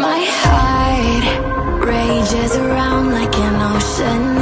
My heart rages around like an ocean.